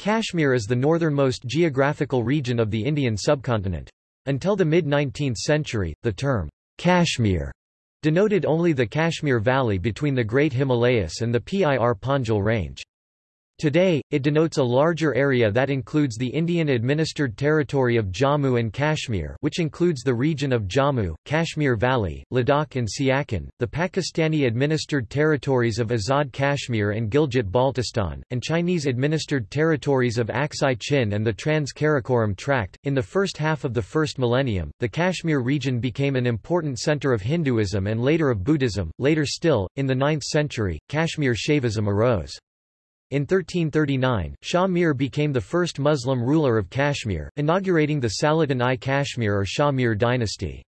Kashmir is the northernmost geographical region of the Indian subcontinent. Until the mid-19th century, the term, Kashmir, denoted only the Kashmir Valley between the Great Himalayas and the Pir Panjal Range. Today, it denotes a larger area that includes the Indian-administered territory of Jammu and Kashmir which includes the region of Jammu, Kashmir Valley, Ladakh and Siachen, the Pakistani-administered territories of Azad Kashmir and Gilgit-Baltistan, and Chinese-administered territories of Aksai Chin and the Trans-Karakoram Tract. In the first half of the first millennium, the Kashmir region became an important center of Hinduism and later of Buddhism. Later still, in the 9th century, Kashmir Shaivism arose. In 1339, Shah Mir became the first Muslim ruler of Kashmir, inaugurating the Salatin-i Kashmir or Shah Mir dynasty.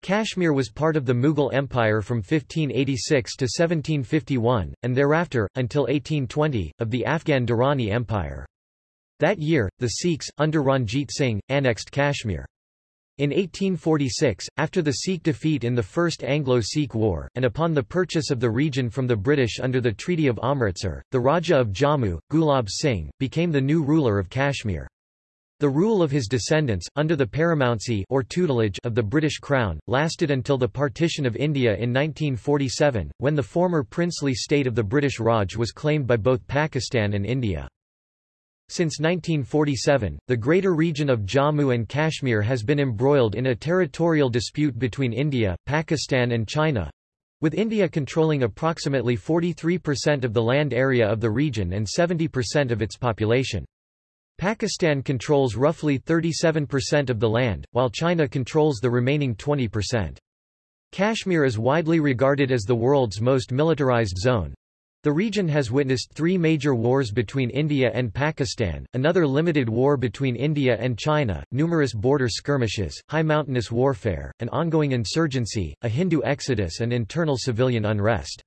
Kashmir was part of the Mughal Empire from 1586 to 1751, and thereafter, until 1820, of the Afghan Durrani Empire. That year, the Sikhs, under Ranjit Singh, annexed Kashmir. In 1846, after the Sikh defeat in the First Anglo-Sikh War, and upon the purchase of the region from the British under the Treaty of Amritsar, the Raja of Jammu, Gulab Singh, became the new ruler of Kashmir. The rule of his descendants, under the paramountcy or tutelage of the British Crown, lasted until the partition of India in 1947, when the former princely state of the British Raj was claimed by both Pakistan and India. Since 1947, the greater region of Jammu and Kashmir has been embroiled in a territorial dispute between India, Pakistan and China, with India controlling approximately 43% of the land area of the region and 70% of its population. Pakistan controls roughly 37% of the land, while China controls the remaining 20%. Kashmir is widely regarded as the world's most militarized zone, the region has witnessed three major wars between India and Pakistan, another limited war between India and China, numerous border skirmishes, high mountainous warfare, an ongoing insurgency, a Hindu exodus and internal civilian unrest.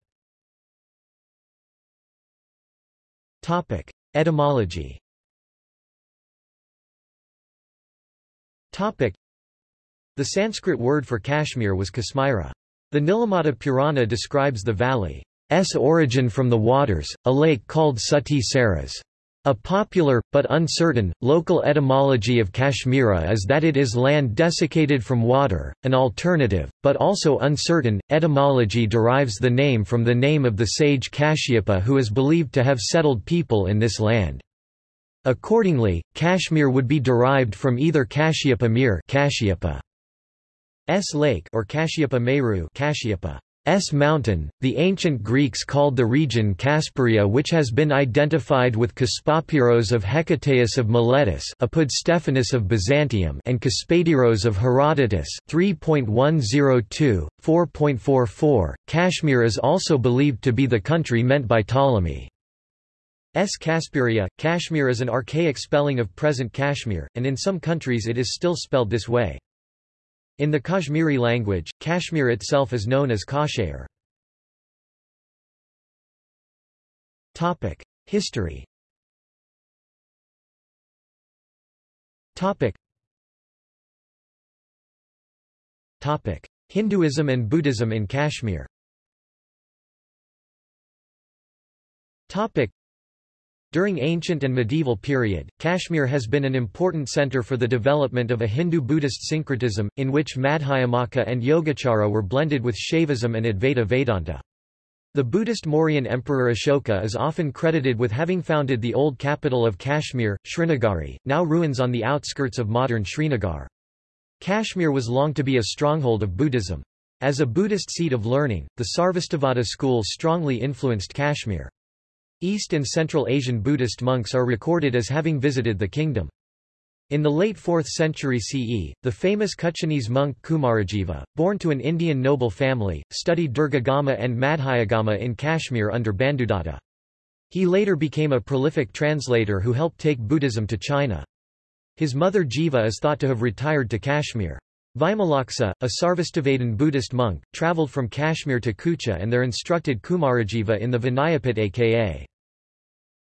Etymology The Sanskrit word for Kashmir was Kasmira. The Nilamata Purana describes the valley origin from the waters, a lake called Suti Saras. A popular, but uncertain, local etymology of Kashmira is that it is land desiccated from water. An alternative, but also uncertain, etymology derives the name from the name of the sage Kashyapa who is believed to have settled people in this land. Accordingly, Kashmir would be derived from either Kashyapa Mir Kashyapa S lake or Kashyapa Meru Kashyapa S mountain, the ancient Greeks called the region Kasperia which has been identified with Kaspapiros of Hecataeus of Miletus Apud Stephanus of Byzantium and Kaspadiros of Herodotus 3.102, 4.44. Kashmir is also believed to be the country meant by Ptolemy. S. Kasperia. Cashmere is an archaic spelling of present Kashmir, and in some countries it is still spelled this way. In the Kashmiri language, Kashmir itself is known as Kashayar. History Hinduism and Buddhism in Kashmir during ancient and medieval period, Kashmir has been an important center for the development of a Hindu-Buddhist syncretism, in which Madhyamaka and Yogacara were blended with Shaivism and Advaita Vedanta. The Buddhist Mauryan emperor Ashoka is often credited with having founded the old capital of Kashmir, Srinagari, now ruins on the outskirts of modern Srinagar. Kashmir was long to be a stronghold of Buddhism. As a Buddhist seat of learning, the Sarvastivada school strongly influenced Kashmir. East and Central Asian Buddhist monks are recorded as having visited the kingdom. In the late 4th century CE, the famous Kuchinese monk Kumarajiva, born to an Indian noble family, studied Dirghagama and Madhyagama in Kashmir under Bandhudatta. He later became a prolific translator who helped take Buddhism to China. His mother Jiva is thought to have retired to Kashmir. Vimalaksa, a Sarvastivadin Buddhist monk, travelled from Kashmir to Kucha and there instructed Kumarajiva in the Vinayapitaka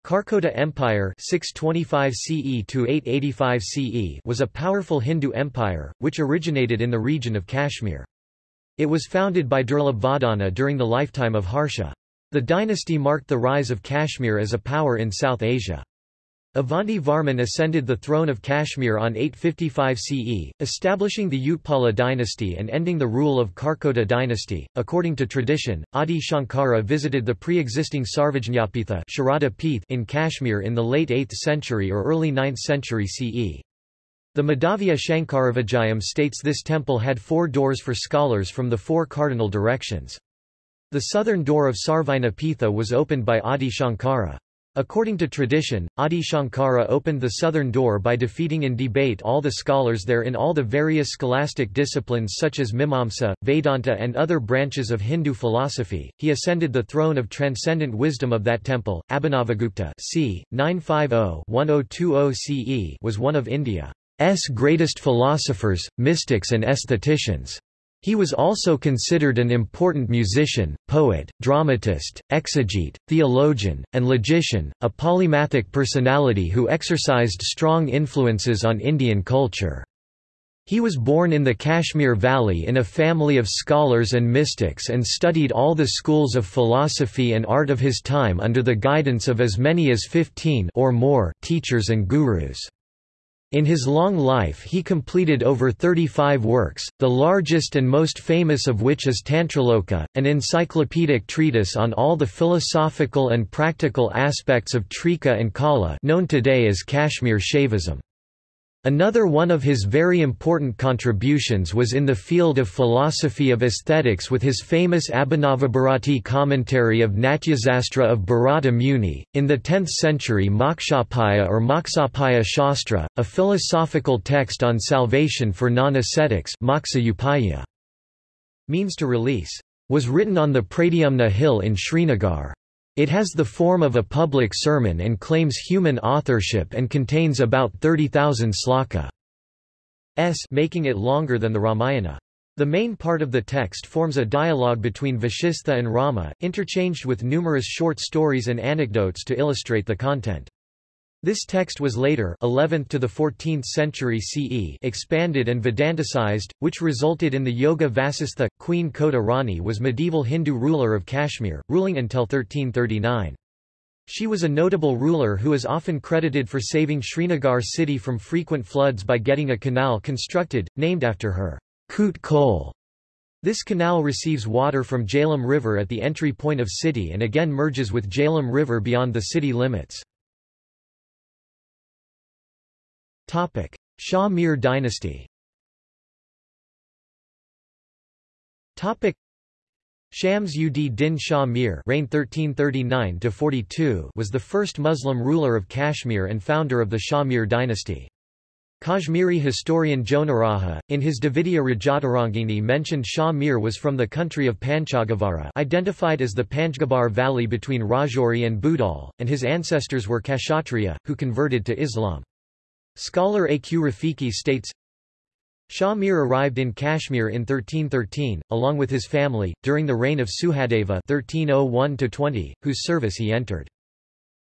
Karkota Empire 625 CE to 885 CE was a powerful Hindu empire, which originated in the region of Kashmir. It was founded by Durlabh during the lifetime of Harsha. The dynasty marked the rise of Kashmir as a power in South Asia. Avanti Varman ascended the throne of Kashmir on 855 CE, establishing the Utpala dynasty and ending the rule of Karkota dynasty. According to tradition, Adi Shankara visited the pre-existing Sarvajñapitha in Kashmir in the late 8th century or early 9th century CE. The Madhavya Shankaravijayam states this temple had four doors for scholars from the four cardinal directions. The southern door of Sarvajñapitha was opened by Adi Shankara. According to tradition, Adi Shankara opened the southern door by defeating in debate all the scholars there in all the various scholastic disciplines such as Mimamsa, Vedanta and other branches of Hindu philosophy. He ascended the throne of transcendent wisdom of that temple. Abhinavagupta c. 950-1020 CE was one of India's greatest philosophers, mystics and aestheticians. He was also considered an important musician, poet, dramatist, exegete, theologian, and logician, a polymathic personality who exercised strong influences on Indian culture. He was born in the Kashmir Valley in a family of scholars and mystics and studied all the schools of philosophy and art of his time under the guidance of as many as 15 or more teachers and gurus. In his long life he completed over 35 works, the largest and most famous of which is Tantraloka, an encyclopedic treatise on all the philosophical and practical aspects of Trika and Kaula known today as Kashmir Shaivism. Another one of his very important contributions was in the field of philosophy of aesthetics with his famous Abhinavabharati commentary of Natyasastra of Bharata Muni. In the 10th century, Mokshapaya or Moksapaya Shastra, a philosophical text on salvation for non ascetics, means to release, was written on the Pradyumna hill in Srinagar. It has the form of a public sermon and claims human authorship and contains about 30,000 sloka. S making it longer than the Ramayana. The main part of the text forms a dialogue between Vashistha and Rama, interchanged with numerous short stories and anecdotes to illustrate the content. This text was later 11th to the 14th century CE expanded and Vedanticized, which resulted in the Yoga Vasistha. Queen Kota Rani was medieval Hindu ruler of Kashmir, ruling until 1339. She was a notable ruler who is often credited for saving Srinagar city from frequent floods by getting a canal constructed, named after her. Koot Kol. This canal receives water from Jhelum River at the entry point of city and again merges with Jhelum River beyond the city limits. Topic: Shah Mir dynasty. Topic: Shams ud Din Shah Mir reigned 1339 42 was the first Muslim ruler of Kashmir and founder of the Shah Mir dynasty. Kashmiri historian Jonaraja, in his Dvitiya Rajatarangini mentioned Shah Mir was from the country of Panchagavara identified as the Panjgabar valley between Rajouri and Budal, and his ancestors were Kshatriya, who converted to Islam. Scholar A. Q. Rafiki states, Shah Mir arrived in Kashmir in 1313, along with his family, during the reign of Suhadeva 1301 whose service he entered.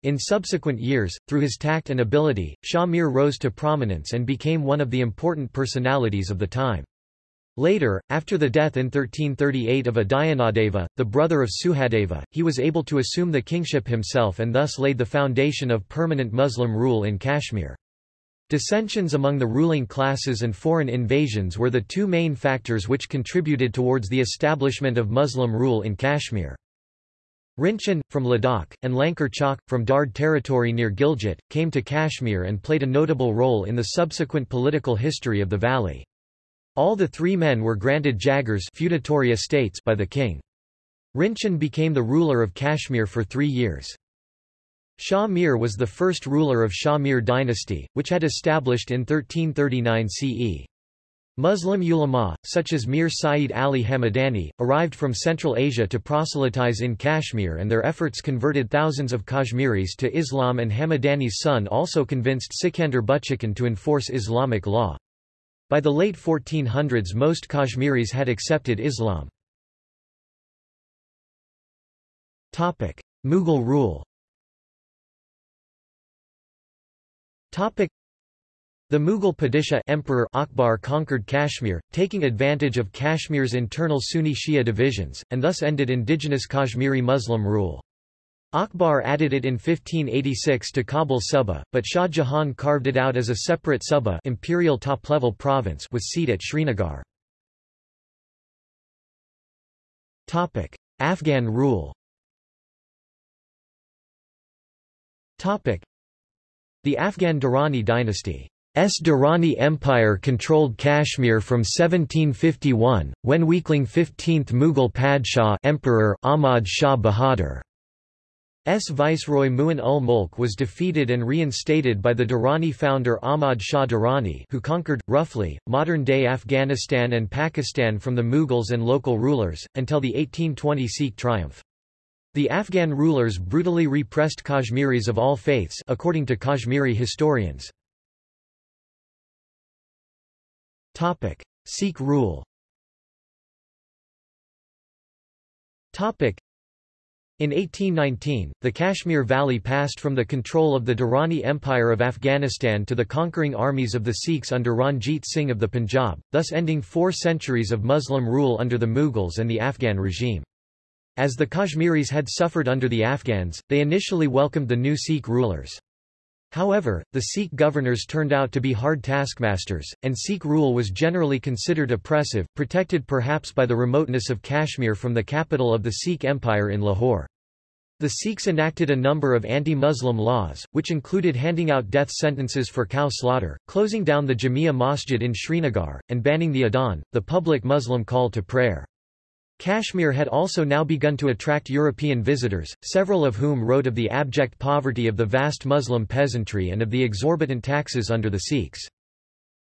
In subsequent years, through his tact and ability, Shah Mir rose to prominence and became one of the important personalities of the time. Later, after the death in 1338 of Udayanamadeva, the brother of Suhadeva, he was able to assume the kingship himself and thus laid the foundation of permanent Muslim rule in Kashmir. Dissensions among the ruling classes and foreign invasions were the two main factors which contributed towards the establishment of Muslim rule in Kashmir. Rinchen, from Ladakh, and Lankar Chowk, from Dard territory near Gilgit, came to Kashmir and played a notable role in the subsequent political history of the valley. All the three men were granted jagirs feudatory estates by the king. Rinchen became the ruler of Kashmir for three years. Shah Mir was the first ruler of Shah Mir dynasty, which had established in 1339 CE. Muslim ulama, such as Mir Saeed Ali Hamadani, arrived from Central Asia to proselytize in Kashmir and their efforts converted thousands of Kashmiris to Islam and Hamadani's son also convinced Sikandar Butshikan to enforce Islamic law. By the late 1400s most Kashmiris had accepted Islam. Mughal rule The Mughal Padishah Emperor Akbar conquered Kashmir, taking advantage of Kashmir's internal Sunni Shia divisions, and thus ended indigenous Kashmiri Muslim rule. Akbar added it in 1586 to Kabul Suba, but Shah Jahan carved it out as a separate Suba imperial top-level province with seat at Srinagar. Afghan rule The Afghan Durrani dynasty S. Durrani Empire controlled Kashmir from 1751, when weakling 15th Mughal Padshah Emperor Ahmad Shah Bahadur. S. Viceroy Mu'in-ul-Mulk was defeated and reinstated by the Durrani founder Ahmad Shah Durrani who conquered, roughly, modern-day Afghanistan and Pakistan from the Mughals and local rulers, until the 1820 Sikh triumph. The Afghan rulers brutally repressed Kashmiris of all faiths according to Kashmiri historians. Topic: Sikh rule. Topic: in 1819, the Kashmir Valley passed from the control of the Durrani Empire of Afghanistan to the conquering armies of the Sikhs under Ranjit Singh of the Punjab, thus ending four centuries of Muslim rule under the Mughals and the Afghan regime. As the Kashmiris had suffered under the Afghans, they initially welcomed the new Sikh rulers. However, the Sikh governors turned out to be hard taskmasters, and Sikh rule was generally considered oppressive, protected perhaps by the remoteness of Kashmir from the capital of the Sikh Empire in Lahore. The Sikhs enacted a number of anti-Muslim laws, which included handing out death sentences for cow slaughter, closing down the Jamia Masjid in Srinagar, and banning the Adhan, the public Muslim call to prayer. Kashmir had also now begun to attract European visitors, several of whom wrote of the abject poverty of the vast Muslim peasantry and of the exorbitant taxes under the Sikhs.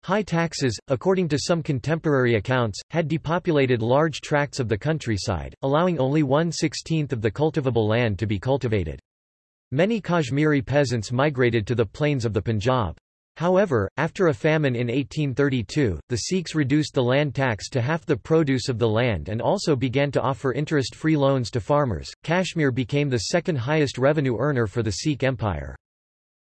High taxes, according to some contemporary accounts, had depopulated large tracts of the countryside, allowing only one-sixteenth of the cultivable land to be cultivated. Many Kashmiri peasants migrated to the plains of the Punjab. However, after a famine in 1832, the Sikhs reduced the land tax to half the produce of the land and also began to offer interest-free loans to farmers. Kashmir became the second highest revenue earner for the Sikh Empire.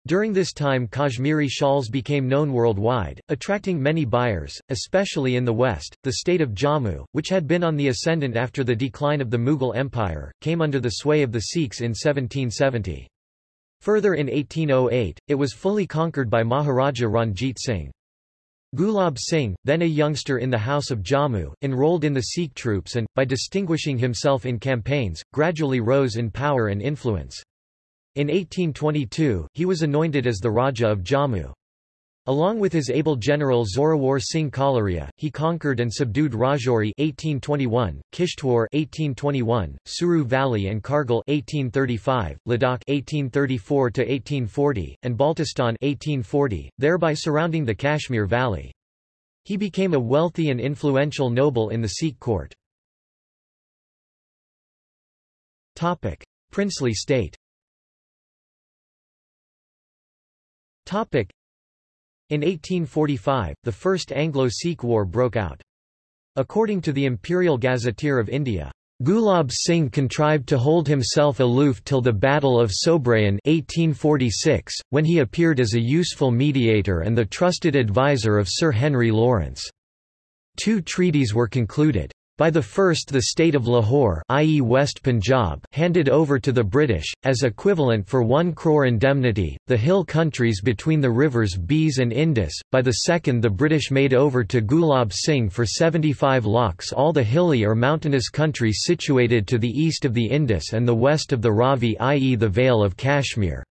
During this time Kashmiri shawls became known worldwide, attracting many buyers, especially in the west. The state of Jammu, which had been on the ascendant after the decline of the Mughal Empire, came under the sway of the Sikhs in 1770. Further in 1808, it was fully conquered by Maharaja Ranjit Singh. Gulab Singh, then a youngster in the House of Jammu, enrolled in the Sikh troops and, by distinguishing himself in campaigns, gradually rose in power and influence. In 1822, he was anointed as the Raja of Jammu. Along with his able general Zorawar Singh Kalaria, he conquered and subdued Rajouri 1821, Kishtwar 1821, Suru Valley and Kargil 1835, Ladakh 1834 to 1840, and Baltistan 1840, thereby surrounding the Kashmir Valley. He became a wealthy and influential noble in the Sikh court. Topic: Princely state. Topic: in 1845, the First Anglo-Sikh War broke out. According to the Imperial Gazetteer of India, Gulab Singh contrived to hold himself aloof till the Battle of Sobraon 1846, when he appeared as a useful mediator and the trusted adviser of Sir Henry Lawrence. Two treaties were concluded. By the first the state of Lahore i.e. West Punjab handed over to the British, as equivalent for one crore indemnity, the hill countries between the rivers Beas and Indus, by the second the British made over to Gulab Singh for 75 lakhs all the hilly or mountainous country situated to the east of the Indus and the west of the Ravi i.e. the Vale of Kashmir.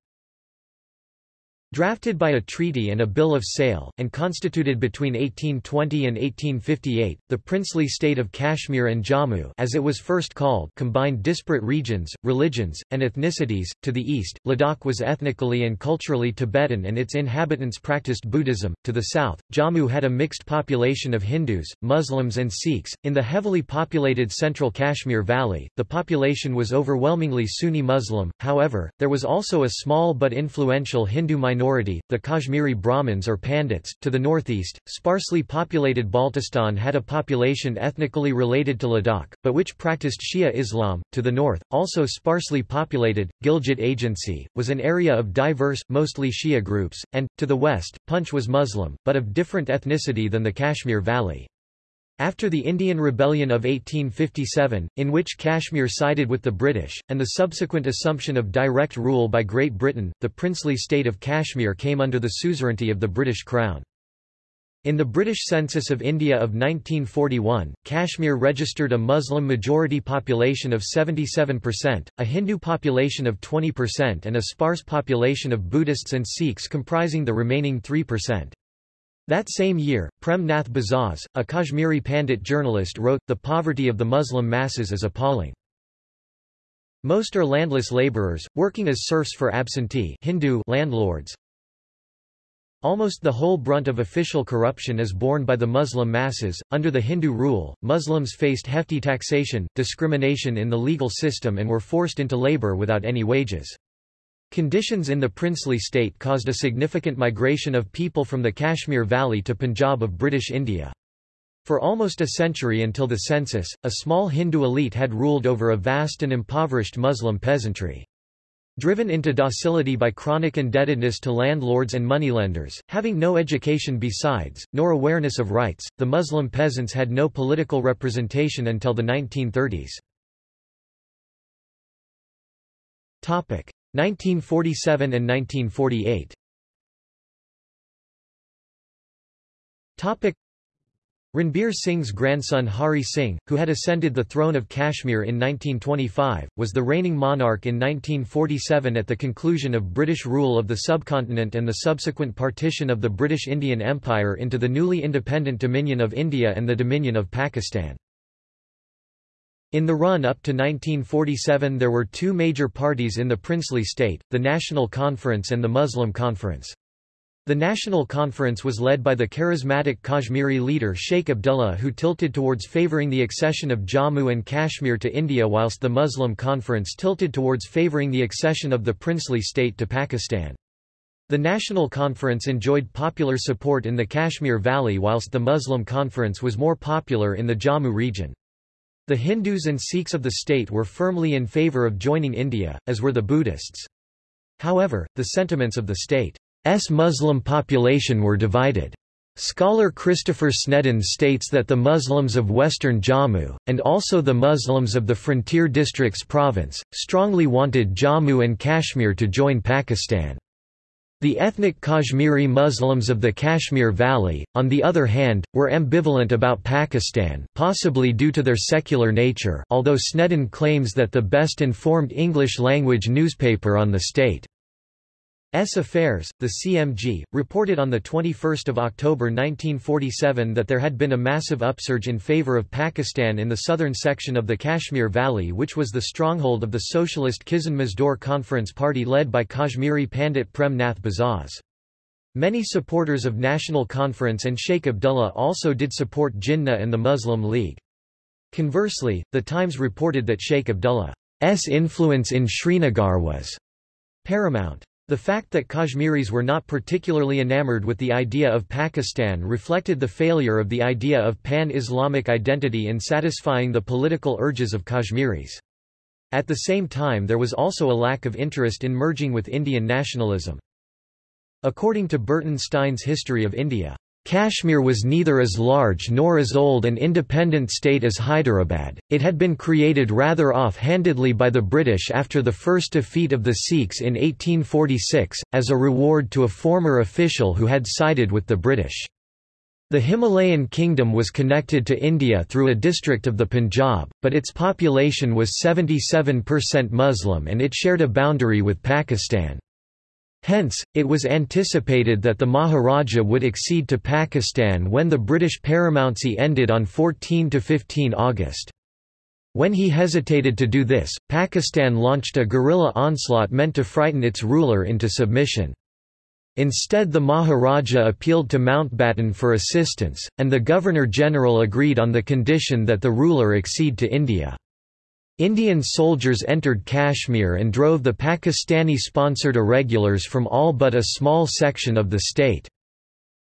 Drafted by a treaty and a bill of sale, and constituted between 1820 and 1858, the princely state of Kashmir and Jammu as it was first called combined disparate regions, religions, and ethnicities. To the east, Ladakh was ethnically and culturally Tibetan and its inhabitants practiced Buddhism. To the south, Jammu had a mixed population of Hindus, Muslims and Sikhs. In the heavily populated central Kashmir Valley, the population was overwhelmingly Sunni Muslim, however, there was also a small but influential Hindu minority minority, the Kashmiri Brahmins or Pandits. To the northeast, sparsely populated Baltistan had a population ethnically related to Ladakh, but which practiced Shia Islam. To the north, also sparsely populated, Gilgit Agency, was an area of diverse, mostly Shia groups, and, to the west, Punch was Muslim, but of different ethnicity than the Kashmir Valley. After the Indian Rebellion of 1857, in which Kashmir sided with the British, and the subsequent assumption of direct rule by Great Britain, the princely state of Kashmir came under the suzerainty of the British Crown. In the British Census of India of 1941, Kashmir registered a Muslim-majority population of 77%, a Hindu population of 20% and a sparse population of Buddhists and Sikhs comprising the remaining 3%. That same year, Prem Nath Bazaz, a Kashmiri Pandit journalist wrote, The poverty of the Muslim masses is appalling. Most are landless laborers, working as serfs for absentee Hindu landlords. Almost the whole brunt of official corruption is borne by the Muslim masses. Under the Hindu rule, Muslims faced hefty taxation, discrimination in the legal system and were forced into labor without any wages. Conditions in the princely state caused a significant migration of people from the Kashmir Valley to Punjab of British India. For almost a century until the census, a small Hindu elite had ruled over a vast and impoverished Muslim peasantry. Driven into docility by chronic indebtedness to landlords and moneylenders, having no education besides, nor awareness of rights, the Muslim peasants had no political representation until the 1930s. 1947 and 1948 Topic. Ranbir Singh's grandson Hari Singh, who had ascended the throne of Kashmir in 1925, was the reigning monarch in 1947 at the conclusion of British rule of the subcontinent and the subsequent partition of the British Indian Empire into the newly independent Dominion of India and the Dominion of Pakistan. In the run-up to 1947 there were two major parties in the princely state, the National Conference and the Muslim Conference. The National Conference was led by the charismatic Kashmiri leader Sheikh Abdullah who tilted towards favouring the accession of Jammu and Kashmir to India whilst the Muslim Conference tilted towards favouring the accession of the princely state to Pakistan. The National Conference enjoyed popular support in the Kashmir Valley whilst the Muslim Conference was more popular in the Jammu region. The Hindus and Sikhs of the state were firmly in favour of joining India, as were the Buddhists. However, the sentiments of the state's Muslim population were divided. Scholar Christopher Sneddon states that the Muslims of western Jammu, and also the Muslims of the frontier districts province, strongly wanted Jammu and Kashmir to join Pakistan. The ethnic Kashmiri Muslims of the Kashmir Valley, on the other hand, were ambivalent about Pakistan possibly due to their secular nature although Sneddon claims that the best informed English-language newspaper on the state S. Affairs, the CMG, reported on 21 October 1947 that there had been a massive upsurge in favor of Pakistan in the southern section of the Kashmir Valley which was the stronghold of the socialist Kisan Mazdoor Conference Party led by Kashmiri Pandit Prem Nath Bazaz. Many supporters of National Conference and Sheikh Abdullah also did support Jinnah and the Muslim League. Conversely, The Times reported that Sheikh Abdullah's influence in Srinagar was paramount. The fact that Kashmiris were not particularly enamored with the idea of Pakistan reflected the failure of the idea of pan-Islamic identity in satisfying the political urges of Kashmiris. At the same time there was also a lack of interest in merging with Indian nationalism. According to Burton Stein's History of India, Kashmir was neither as large nor as old an independent state as Hyderabad, it had been created rather off-handedly by the British after the first defeat of the Sikhs in 1846, as a reward to a former official who had sided with the British. The Himalayan kingdom was connected to India through a district of the Punjab, but its population was 77% Muslim and it shared a boundary with Pakistan. Hence, it was anticipated that the Maharaja would accede to Pakistan when the British paramountcy ended on 14–15 August. When he hesitated to do this, Pakistan launched a guerrilla onslaught meant to frighten its ruler into submission. Instead the Maharaja appealed to Mountbatten for assistance, and the Governor-General agreed on the condition that the ruler accede to India. Indian soldiers entered Kashmir and drove the Pakistani-sponsored irregulars from all but a small section of the state.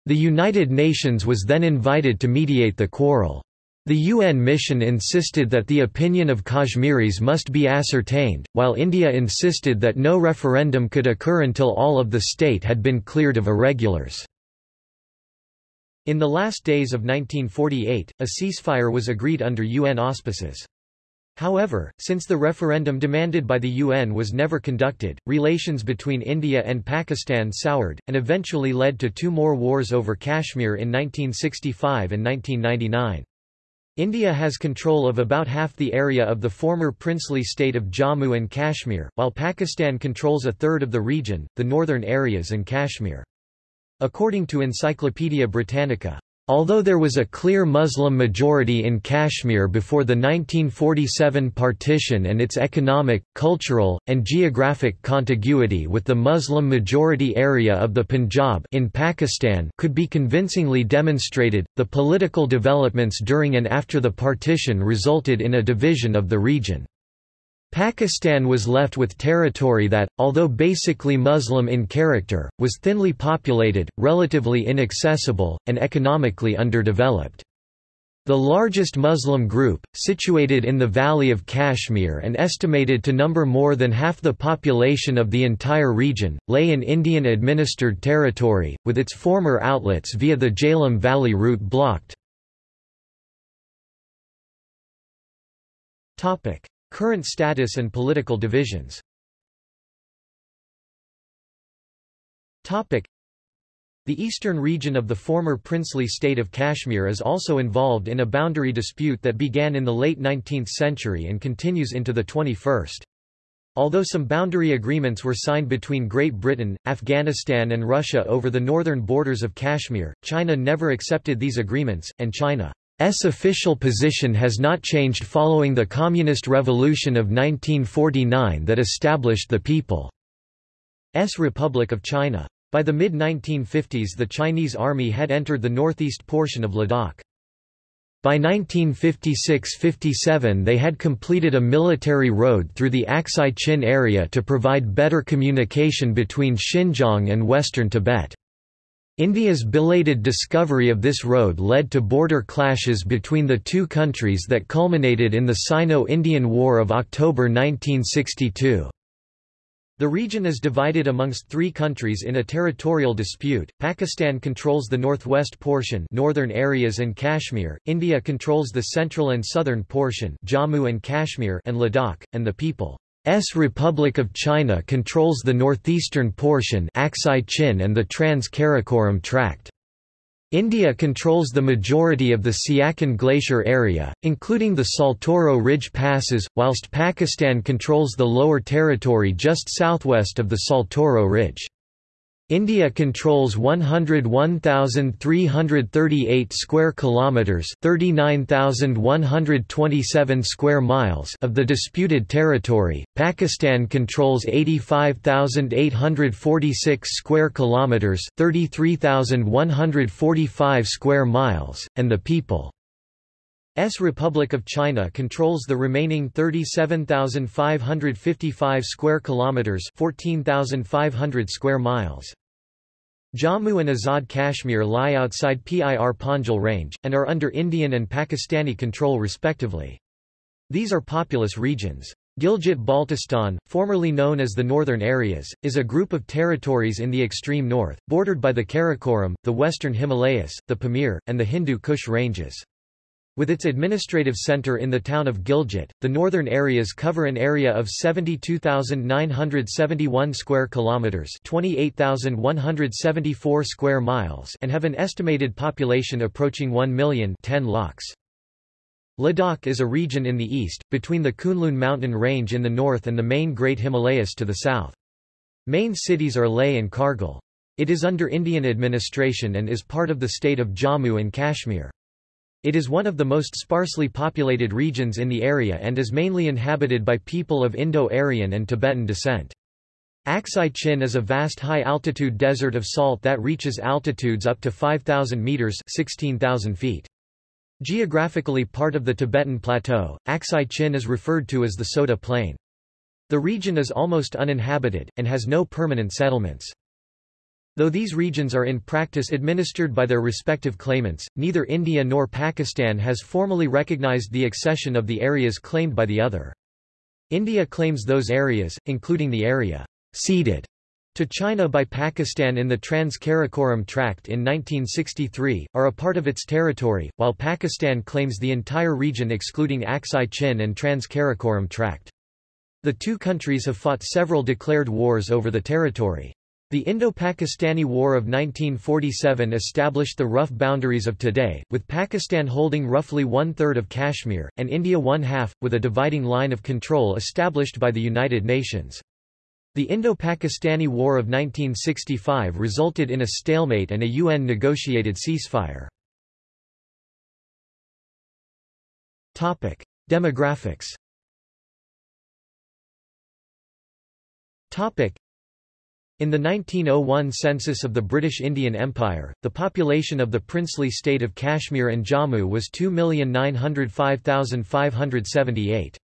The United Nations was then invited to mediate the quarrel. The UN mission insisted that the opinion of Kashmiris must be ascertained, while India insisted that no referendum could occur until all of the state had been cleared of irregulars. In the last days of 1948, a ceasefire was agreed under UN auspices. However, since the referendum demanded by the UN was never conducted, relations between India and Pakistan soured, and eventually led to two more wars over Kashmir in 1965 and 1999. India has control of about half the area of the former princely state of Jammu and Kashmir, while Pakistan controls a third of the region, the northern areas and Kashmir. According to Encyclopaedia Britannica, Although there was a clear Muslim majority in Kashmir before the 1947 partition and its economic, cultural, and geographic contiguity with the Muslim majority area of the Punjab in Pakistan could be convincingly demonstrated, the political developments during and after the partition resulted in a division of the region. Pakistan was left with territory that, although basically Muslim in character, was thinly populated, relatively inaccessible, and economically underdeveloped. The largest Muslim group, situated in the Valley of Kashmir and estimated to number more than half the population of the entire region, lay in Indian-administered territory, with its former outlets via the Jhelum Valley route blocked. Current status and political divisions The eastern region of the former princely state of Kashmir is also involved in a boundary dispute that began in the late 19th century and continues into the 21st. Although some boundary agreements were signed between Great Britain, Afghanistan and Russia over the northern borders of Kashmir, China never accepted these agreements, and China S official position has not changed following the Communist Revolution of 1949 that established the People's Republic of China. By the mid-1950s the Chinese army had entered the northeast portion of Ladakh. By 1956–57 they had completed a military road through the Aksai Chin area to provide better communication between Xinjiang and western Tibet. India's belated discovery of this road led to border clashes between the two countries that culminated in the Sino-Indian War of October 1962. The region is divided amongst three countries in a territorial dispute. Pakistan controls the northwest portion, northern areas and Kashmir. India controls the central and southern portion, Jammu and Kashmir and Ladakh, and the people S Republic of China controls the northeastern portion Aksai Chin and the Trans-Karakoram Tract. India controls the majority of the Siachen Glacier area, including the Saltoro Ridge passes, whilst Pakistan controls the lower territory just southwest of the Saltoro Ridge. India controls 101,338 square kilometers, 39,127 square miles of the disputed territory. Pakistan controls 85,846 square kilometers, 33,145 square miles, and the people S Republic of China controls the remaining 37,555 square kilometers, 14,500 square miles. Jammu and Azad Kashmir lie outside Pir Panjal range, and are under Indian and Pakistani control respectively. These are populous regions. Gilgit-Baltistan, formerly known as the Northern Areas, is a group of territories in the extreme north, bordered by the Karakoram, the western Himalayas, the Pamir, and the Hindu Kush ranges. With its administrative center in the town of Gilgit, the northern areas cover an area of 72,971 square kilometers, 28,174 square miles, and have an estimated population approaching 1 million 10 lakhs. Ladakh is a region in the east, between the Kunlun mountain range in the north and the main Great Himalayas to the south. Main cities are Leh and Kargil. It is under Indian administration and is part of the state of Jammu and Kashmir. It is one of the most sparsely populated regions in the area and is mainly inhabited by people of Indo-Aryan and Tibetan descent. Aksai Chin is a vast high-altitude desert of salt that reaches altitudes up to 5,000 meters 16,000 feet. Geographically part of the Tibetan Plateau, Aksai Chin is referred to as the Soda Plain. The region is almost uninhabited, and has no permanent settlements. Though these regions are in practice administered by their respective claimants, neither India nor Pakistan has formally recognized the accession of the areas claimed by the other. India claims those areas, including the area ceded to China by Pakistan in the Trans-Karakoram Tract in 1963, are a part of its territory, while Pakistan claims the entire region excluding Aksai Chin and Trans-Karakoram Tract. The two countries have fought several declared wars over the territory. The Indo-Pakistani War of 1947 established the rough boundaries of today, with Pakistan holding roughly one-third of Kashmir, and India one-half, with a dividing line of control established by the United Nations. The Indo-Pakistani War of 1965 resulted in a stalemate and a UN-negotiated ceasefire. Demographics in the 1901 census of the British Indian Empire, the population of the princely state of Kashmir and Jammu was 2,905,578.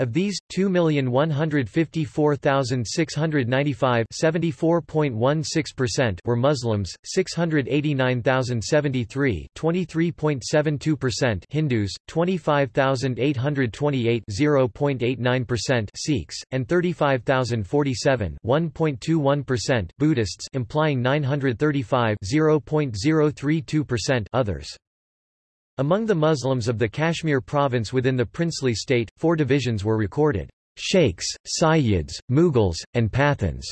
Of these, 2,154,695 were Muslims, 689,073 Hindus, 25,828 Sikhs, and 35,047 Buddhists implying 935 others. Among the Muslims of the Kashmir province within the princely state, four divisions were recorded. Sheikhs, Sayyids, Mughals, and Pathans.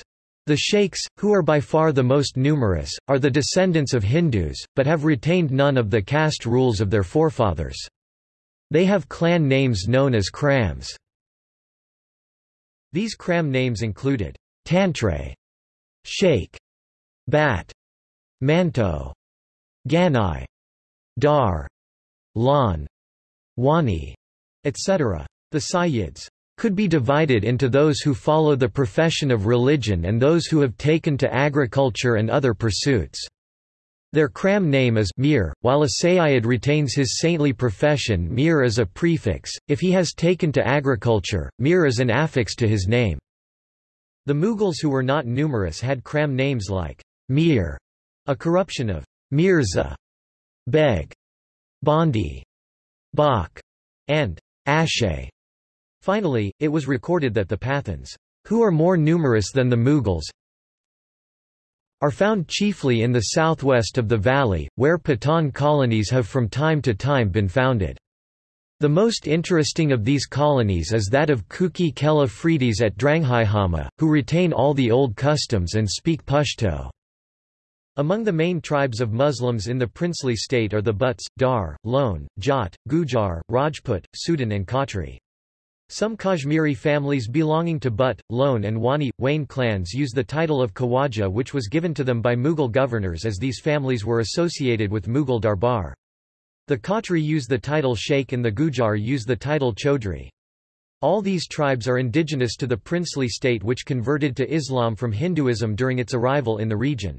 The sheikhs, who are by far the most numerous, are the descendants of Hindus, but have retained none of the caste rules of their forefathers. They have clan names known as krams. These kram names included Tantre, Sheikh, Bat, Manto, Ganai, Dar, Lan, Wani, etc. The Sayyids could be divided into those who follow the profession of religion and those who have taken to agriculture and other pursuits. Their Kram name is Mir, while a Sayyid retains his saintly profession Mir is a prefix, if he has taken to agriculture, Mir is an affix to his name. The Mughals who were not numerous had Kram names like Mir, a corruption of Mirza, Beg, Bondi, Bach, and Ashe. Finally, it was recorded that the Pathans, who are more numerous than the Mughals, are found chiefly in the southwest of the valley, where Pathan colonies have from time to time been founded. The most interesting of these colonies is that of Kuki Khel Afridis at Dranghaihama, who retain all the old customs and speak Pashto. Among the main tribes of Muslims in the princely state are the Butts, Dar, Lone, Jat, Gujar, Rajput, Sudhan and Khatri. Some Kashmiri families belonging to Butt, Lone and Wani, Wayne clans use the title of Khawaja which was given to them by Mughal governors as these families were associated with Mughal Darbar. The Khatri use the title Sheikh and the Gujar use the title Chaudhry. All these tribes are indigenous to the princely state which converted to Islam from Hinduism during its arrival in the region.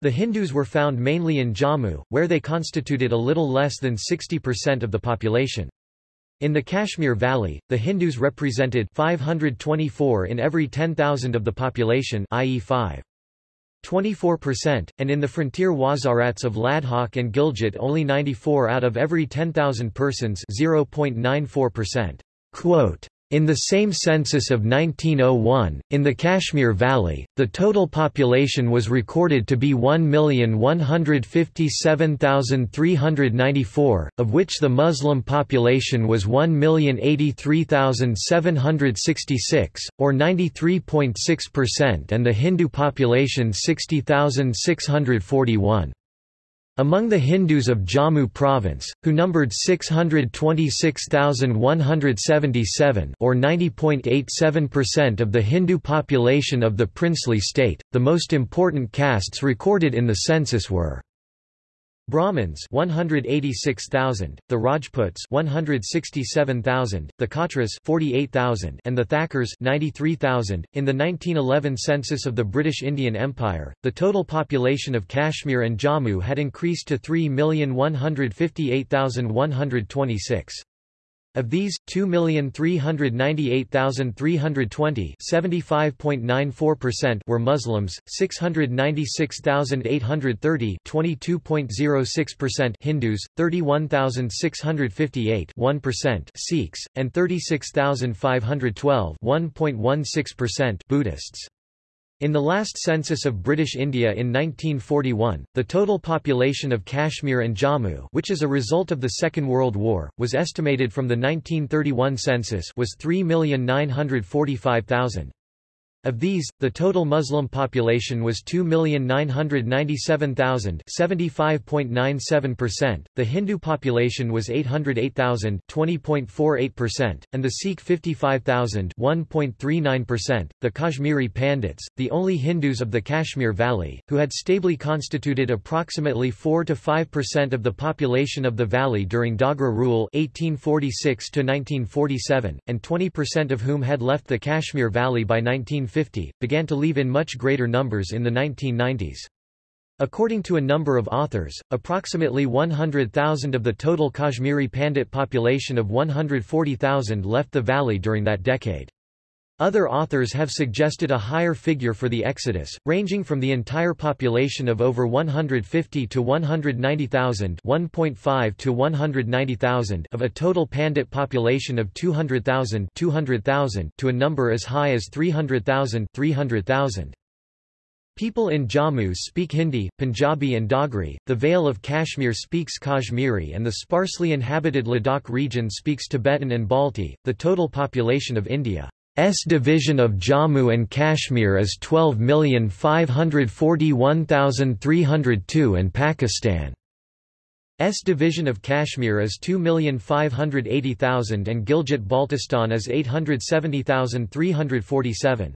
The Hindus were found mainly in Jammu, where they constituted a little less than 60% of the population. In the Kashmir Valley, the Hindus represented 524 in every 10,000 of the population i.e. 5. 24%, and in the frontier wazarats of Ladakh and Gilgit only 94 out of every 10,000 persons 0.94%. In the same census of 1901, in the Kashmir Valley, the total population was recorded to be 1,157,394, of which the Muslim population was 1,083,766, or 93.6% and the Hindu population 60,641. Among the Hindus of Jammu province, who numbered 626,177 or 90.87% of the Hindu population of the princely state, the most important castes recorded in the census were Brahmins 186,000, the Rajputs 167,000, the Khatris 48,000 and the Thakurs 93,000. In the 1911 census of the British Indian Empire, the total population of Kashmir and Jammu had increased to 3,158,126. Of these, 2,398,320 were Muslims, 696,830 Hindus, 31,658 Sikhs, and 36,512 Buddhists. In the last census of British India in 1941, the total population of Kashmir and Jammu which is a result of the Second World War, was estimated from the 1931 census was 3,945,000. Of these, the total Muslim population was 2,997,000 75.97%, the Hindu population was 808,000 20.48%, and the Sikh 55,000 1.39%. The Kashmiri Pandits, the only Hindus of the Kashmir Valley, who had stably constituted approximately 4–5% of the population of the valley during Dogra rule 1846–1947, and 20% of whom had left the Kashmir Valley by 19 1950, began to leave in much greater numbers in the 1990s. According to a number of authors, approximately 100,000 of the total Kashmiri Pandit population of 140,000 left the valley during that decade. Other authors have suggested a higher figure for the exodus, ranging from the entire population of over 150 to 190,000 1.5 to 190,000 of a total Pandit population of 200,000 200,000 to a number as high as 300,000 300,000. People in Jammu speak Hindi, Punjabi and Dogri, the Vale of Kashmir speaks Kashmiri and the sparsely inhabited Ladakh region speaks Tibetan and Balti. The total population of India S division of Jammu and Kashmir is 12,541,302 and Pakistan S division of Kashmir is 2,580,000 and Gilgit-Baltistan is 870,347.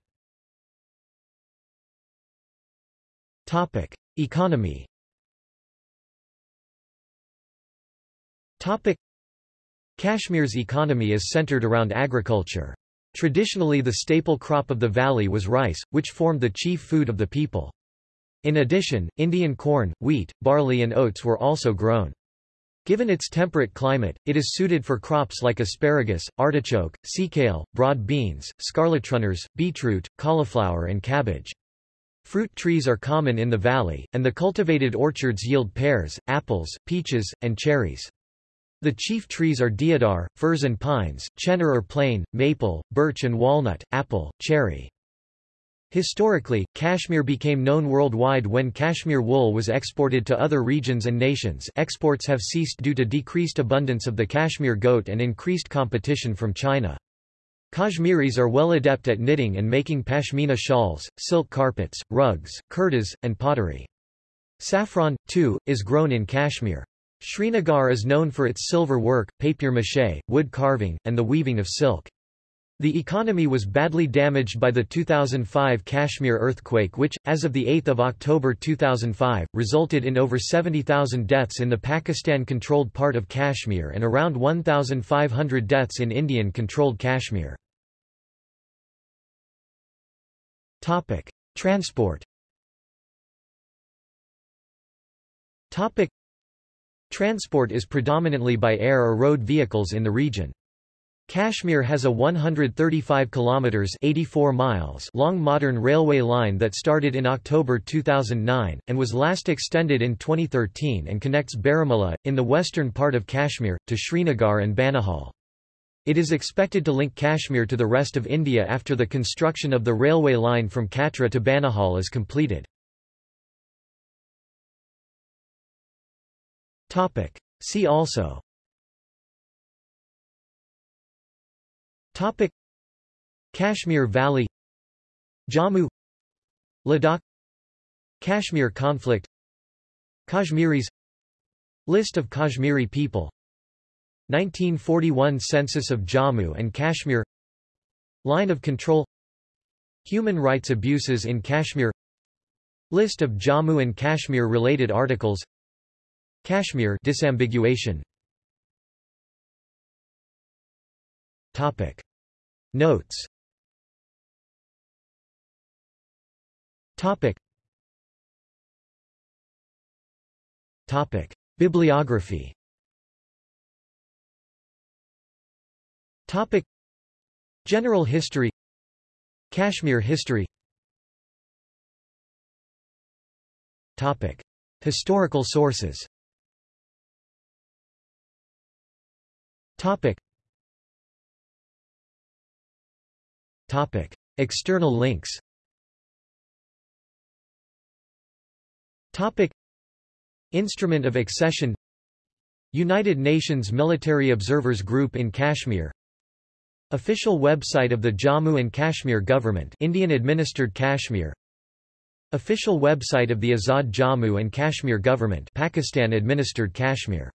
Topic: Economy. Topic: Kashmir's economy is centered around agriculture. Traditionally the staple crop of the valley was rice, which formed the chief food of the people. In addition, Indian corn, wheat, barley and oats were also grown. Given its temperate climate, it is suited for crops like asparagus, artichoke, sea kale, broad beans, scarlet runners, beetroot, cauliflower and cabbage. Fruit trees are common in the valley, and the cultivated orchards yield pears, apples, peaches, and cherries. The chief trees are deodar, firs and pines, chenar or plane, maple, birch and walnut, apple, cherry. Historically, Kashmir became known worldwide when Cashmere wool was exported to other regions and nations exports have ceased due to decreased abundance of the cashmere goat and increased competition from China. Kashmiris are well adept at knitting and making pashmina shawls, silk carpets, rugs, kurtas, and pottery. Saffron, too, is grown in Kashmir. Srinagar is known for its silver work, papier-mâché, wood carving, and the weaving of silk. The economy was badly damaged by the 2005 Kashmir earthquake which, as of 8 October 2005, resulted in over 70,000 deaths in the Pakistan-controlled part of Kashmir and around 1,500 deaths in Indian-controlled Kashmir. Transport Transport is predominantly by air or road vehicles in the region. Kashmir has a 135 kilometers 84 miles long modern railway line that started in October 2009 and was last extended in 2013 and connects Baramulla in the western part of Kashmir to Srinagar and Banihal. It is expected to link Kashmir to the rest of India after the construction of the railway line from Katra to Banihal is completed. Topic. See also. Topic. Kashmir Valley Jammu Ladakh Kashmir conflict Kashmiris List of Kashmiri people. 1941 Census of Jammu and Kashmir. Line of control. Human rights abuses in Kashmir. List of Jammu and Kashmir related articles Kashmir disambiguation. Topic. Notes. Topic. Topic. Bibliography. Topic. General history. Kashmir history. Topic. Historical sources Topic. Topic. External links. Topic. Instrument of accession. United Nations Military Observers Group in Kashmir. Official website of the Jammu and Kashmir Government Indian-administered Kashmir. Official website of the Azad Jammu and Kashmir Government Pakistan-administered Kashmir